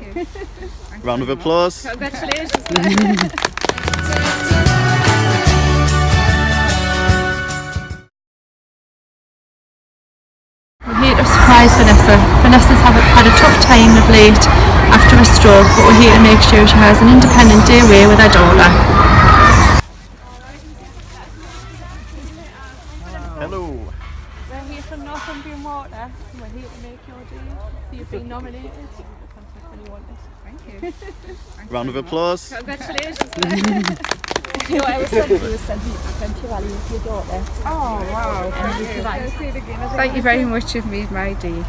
you. Round of applause. Congratulations. We're here to surprise Vanessa. Vanessa's have, had a tough time of late after a stroke, but we're here to make sure she has an independent day away with her daughter. Hello. We're here from Northumbrian Water. We're here to make your day. So you've been nominated. Contact when you want. Thank you. Thanks Round of applause. Congratulations. You know, I was sent you was sent to Adventure Valley with your daughter. Oh wow. And it was Thank you very much. You've made my day.